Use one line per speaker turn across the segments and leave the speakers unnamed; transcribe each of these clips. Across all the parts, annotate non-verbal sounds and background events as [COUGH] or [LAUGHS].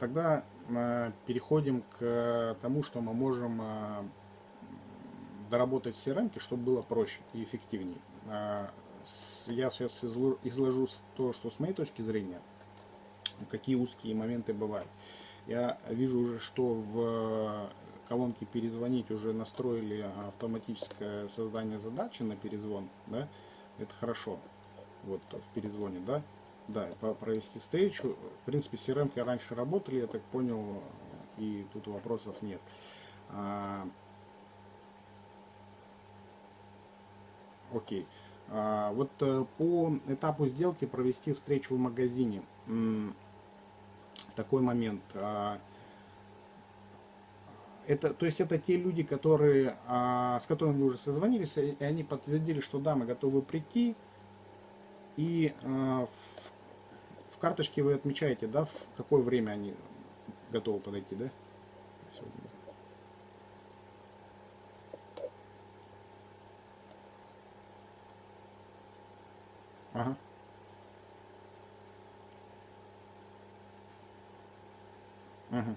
тогда э, переходим к тому, что мы можем э, доработать все рамки, чтобы было проще и эффективнее. Э, я сейчас изложу то, что с моей точки зрения, какие узкие моменты бывают. Я вижу уже, что в колонке перезвонить уже настроили автоматическое создание задачи на перезвон, да, это хорошо, вот в перезвоне, да, да, провести встречу. В принципе, CRM раньше работали, я так понял, и тут вопросов нет. А, окей. А, вот э, по этапу сделки провести встречу в магазине. Такой момент. А, это, то есть это те люди, которые, а, с которыми вы уже созвонились, и они подтвердили, что да, мы готовы прийти. И а, в карточке вы отмечаете, да, в какое время они готовы подойти, да? Сегодня. Ага. Ага.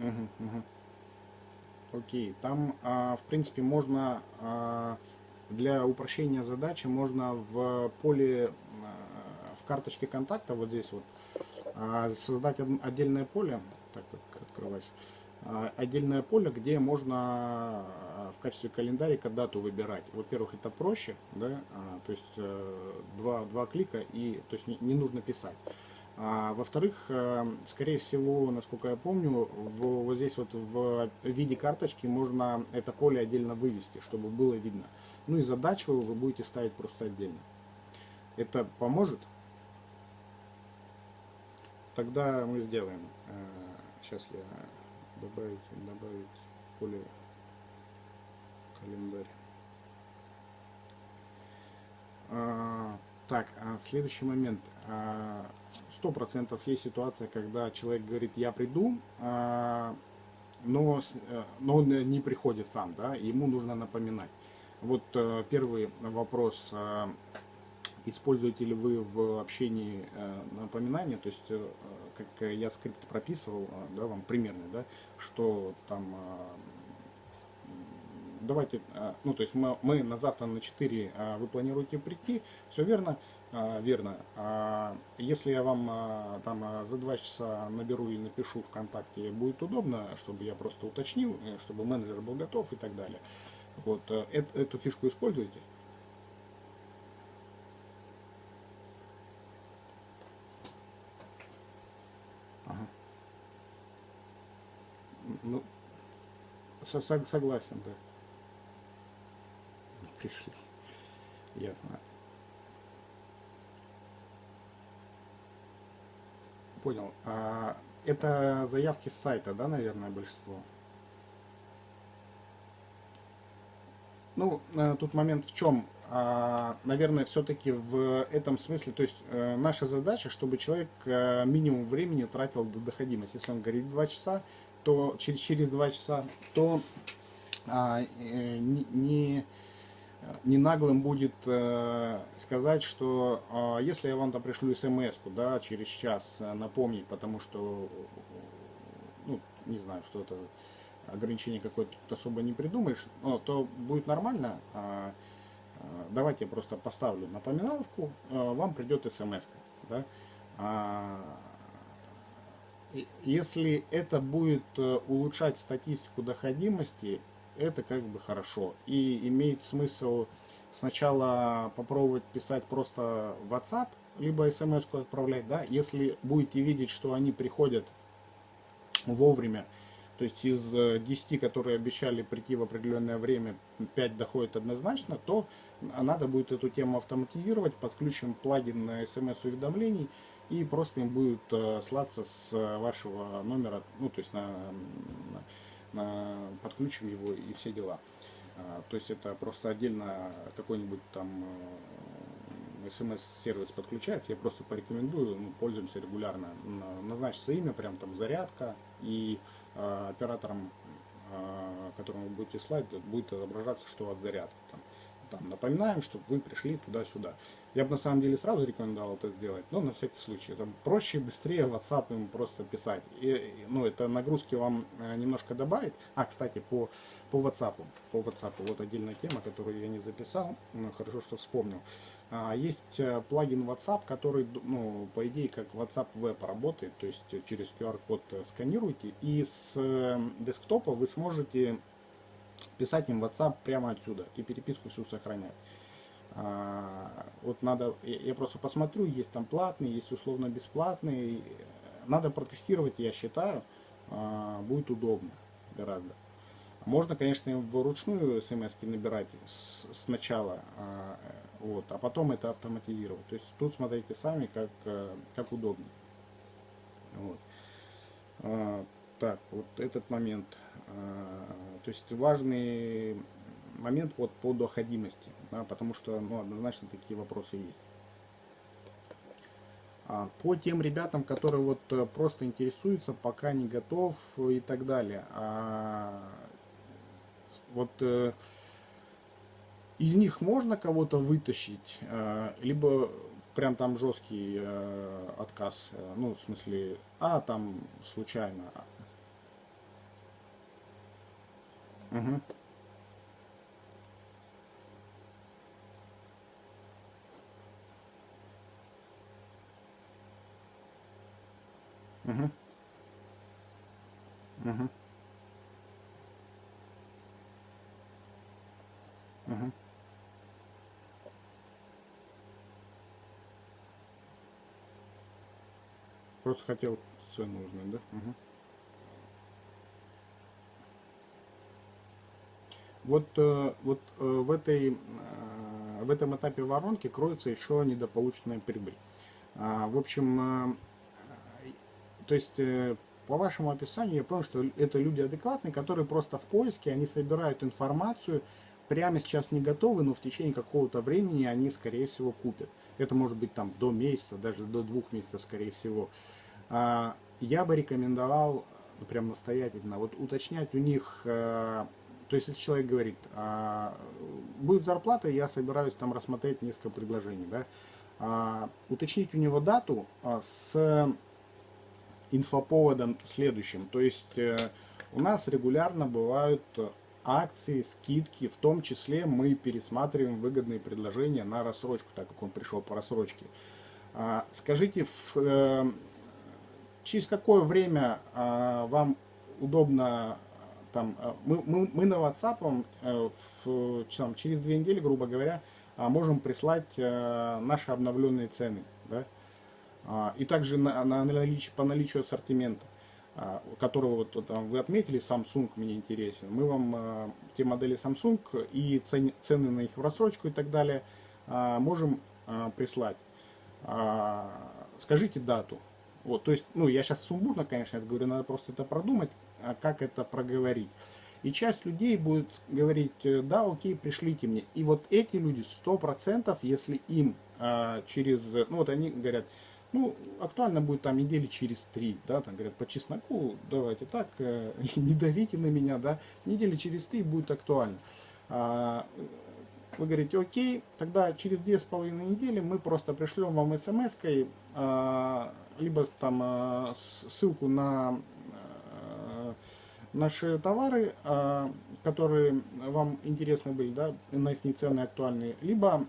Угу, угу. Окей, там, а, в принципе, можно а, для упрощения задачи можно в поле, а, в карточке контакта, вот здесь вот, создать отдельное поле, так вот открывать, отдельное поле, где можно в качестве календарика дату выбирать. Во-первых, это проще, да, то есть э, два, два клика и то есть не, не нужно писать. А, Во-вторых, э, скорее всего, насколько я помню, вот здесь вот в виде карточки можно это поле отдельно вывести, чтобы было видно. Ну и задачу вы будете ставить просто отдельно. Это поможет? Тогда мы сделаем. Сейчас э, я добавить, добавить поле календарь. А, так, а следующий момент. А, сто процентов есть ситуация, когда человек говорит, я приду, а, но, э, но он не приходит сам, да, ему нужно напоминать. Вот э, первый вопрос, а, используете ли вы в общении э, напоминания, то есть, как я скрипт прописывал, да, вам примерно, да, что там давайте, ну то есть мы, мы на завтра на 4 вы планируете прийти, все верно, а, верно. А если я вам а, там за два часа наберу или напишу ВКонтакте, будет удобно, чтобы я просто уточнил, э, чтобы менеджер был готов и так далее. Вот э, эту фишку используйте. Ага. Ну, согласен, да. Пришли. Ясно. Понял. А, это заявки с сайта, да, наверное, большинство? Ну, э, тут момент в чем? А, наверное, все-таки в этом смысле, то есть э, наша задача, чтобы человек э, минимум времени тратил до доходимости. Если он говорит 2 часа, то через, через 2 часа, то а, не, не не наглым будет э, сказать, что э, если я вам там пришлю смс да, через час э, напомнить, потому что, ну, не знаю, что это ограничение какое-то особо не придумаешь, но, то будет нормально. Э, э, давайте я просто поставлю напоминаловку, э, вам придет смс. Да? А, если это будет э, улучшать статистику доходимости, это как бы хорошо. И имеет смысл сначала попробовать писать просто WhatsApp, либо смс отправлять, да, если будете видеть, что они приходят вовремя, то есть из 10, э, которые обещали прийти в определенное время, 5 доходит однозначно, то надо будет эту тему автоматизировать, подключим плагин на смс-уведомлений, и просто им будет э, слаться с вашего номера, ну то есть на подключим его и все дела. А, то есть это просто отдельно какой-нибудь там э, смс-сервис подключается, я просто порекомендую, ну, пользуемся регулярно, назначится имя, прям там зарядка, и э, оператором, э, которому вы будете слать, будет отображаться, что от зарядки. Там. Там напоминаем, чтобы вы пришли туда-сюда. Я бы на самом деле сразу рекомендовал это сделать, но на всякий случай. Это проще, быстрее WhatsApp им просто писать. И, ну, это нагрузки вам э, немножко добавит. А, кстати, по, по WhatsApp. По WhatsApp вот отдельная тема, которую я не записал, но хорошо, что вспомнил. А, есть э, плагин WhatsApp, который, ну, по идее, как WhatsApp Web работает, то есть через QR-код сканируете, и с десктопа вы сможете писать им WhatsApp прямо отсюда и переписку всю сохранять. А, вот надо, я просто посмотрю, есть там платный, есть условно бесплатный. Надо протестировать, я считаю, а, будет удобно гораздо. Можно, конечно, вручную смс набирать сначала, а, вот, а потом это автоматизировать. То есть тут смотрите сами, как, как удобнее. Вот. Так, вот этот момент. То есть важный момент вот по доходимости, да, потому что ну, однозначно такие вопросы есть. А по тем ребятам, которые вот э, просто интересуются, пока не готов и так далее. А вот э, из них можно кого-то вытащить, э, либо прям там жесткий отказ, ну, в смысле, а там случайно. Угу. Угу. Угу. Угу. Просто хотел цену узнать, да? Угу. Вот, э, вот э, в, этой, э, в этом этапе воронки кроется еще недополученная прибыль. А, в общем, то есть, по вашему описанию, я понял, что это люди адекватные, которые просто в поиске, они собирают информацию, прямо сейчас не готовы, но в течение какого-то времени они, скорее всего, купят. Это может быть там до месяца, даже до двух месяцев, скорее всего. А, я бы рекомендовал, прям настоятельно, вот уточнять у них, то есть если человек говорит, а, будет зарплата, я собираюсь там рассмотреть несколько предложений, да, а, уточнить у него дату с инфоповодом следующим. То есть э, у нас регулярно бывают акции, скидки, в том числе мы пересматриваем выгодные предложения на рассрочку, так как он пришел по рассрочке. А, скажите, в, э, через какое время а, вам удобно там, э, мы, мы, мы на WhatsApp в, там, через две недели, грубо говоря, можем прислать наши обновленные цены. Да? А, и также на, на наличие, по наличию ассортимента, а, которого вот там вы отметили, Samsung мне интересен. Мы вам а, те модели Samsung и цен, цены на их в рассрочку и так далее можем прислать. Скажите дату. Вот, то есть, ну, я сейчас сумбурно, конечно, это говорю, надо просто это продумать, а как это проговорить. И часть людей будет говорить, э, да, окей, пришлите мне. И вот эти люди, 100%, если им а, через, ну вот они говорят, ну, актуально будет там недели через три, да, там говорят, по чесноку, давайте так, э, [LAUGHS] не давите на меня, да, недели через три будет актуально. А, вы говорите, окей, тогда через две с половиной недели мы просто пришлем вам смс-кой, а, либо там а, ссылку на наши товары, а, которые вам интересны были, да, на их цены актуальные, либо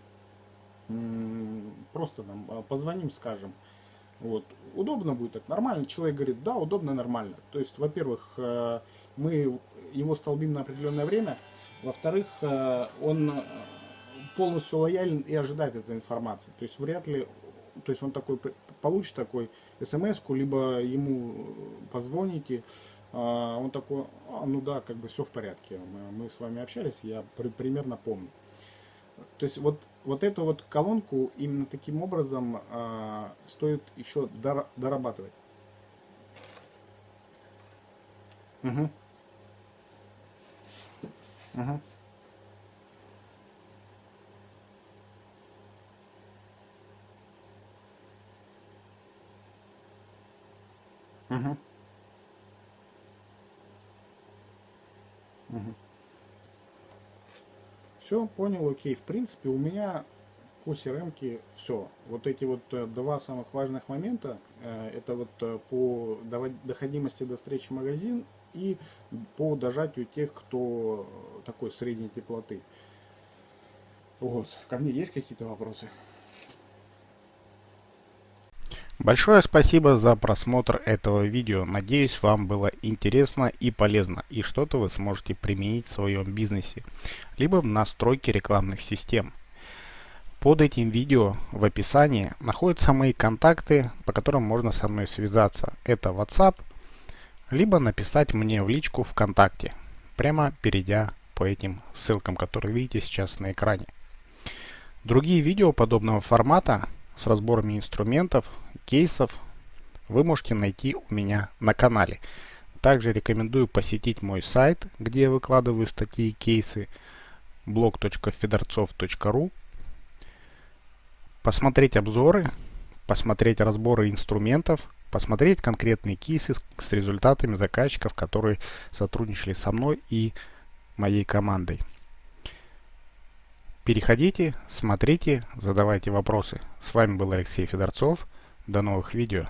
просто там а, позвоним, скажем. Вот. Удобно будет так, нормально. Человек говорит, да, удобно, нормально. То есть, во-первых, э, мы его столбим на определенное время. Во-вторых, э, он полностью лоялен и ожидает этой информации. То есть, вряд ли, то есть, он такой получит такой смс-ку, либо ему позвоните, он такой, а, ну да, как бы все в порядке, мы, мы с вами общались, я при, примерно помню. То есть вот, вот эту вот колонку именно таким образом э, стоит еще дор дорабатывать. Угу. Угу. Угу. Угу. Все, понял, окей. В принципе, у меня по crm все. Вот эти вот э, два самых важных момента, э, это вот э, по доходимости до встречи магазин и по дожатию тех, кто такой средней теплоты. Вот. Ко мне есть какие-то вопросы?
Большое спасибо за просмотр этого видео. Надеюсь, вам было интересно и полезно, и что-то вы сможете применить в своем бизнесе, либо в настройке рекламных систем. Под этим видео в описании находятся мои контакты, по которым можно со мной связаться. Это WhatsApp, либо написать мне в личку ВКонтакте, прямо перейдя по этим ссылкам, которые видите сейчас на экране. Другие видео подобного формата с разборами инструментов, кейсов вы можете найти у меня на канале. Также рекомендую посетить мой сайт, где я выкладываю статьи и кейсы blog.fedorцов.ru Посмотреть обзоры, посмотреть разборы инструментов, посмотреть конкретные кейсы с результатами заказчиков, которые сотрудничали со мной и моей командой. Переходите, смотрите, задавайте вопросы. С вами был Алексей Федорцов. До новых видео.